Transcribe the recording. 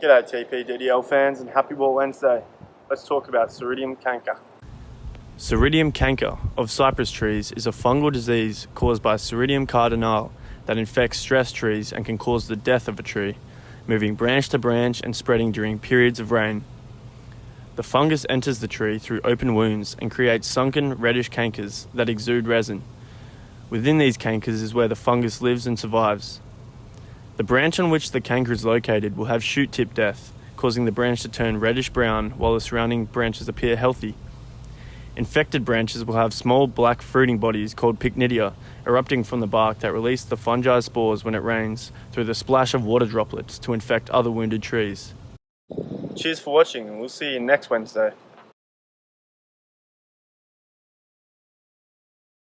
G'day TPDDL fans and happy War Wednesday. Let's talk about Seiridium canker. Seiridium canker of cypress trees is a fungal disease caused by Seiridium cardinale that infects stress trees and can cause the death of a tree, moving branch to branch and spreading during periods of rain. The fungus enters the tree through open wounds and creates sunken reddish cankers that exude resin. Within these cankers is where the fungus lives and survives. The branch on which the canker is located will have shoot tip death, causing the branch to turn reddish brown while the surrounding branches appear healthy. Infected branches will have small black fruiting bodies called pycnidia erupting from the bark that release the fungi spores when it rains through the splash of water droplets to infect other wounded trees. Cheers for watching and we'll see you next Wednesday.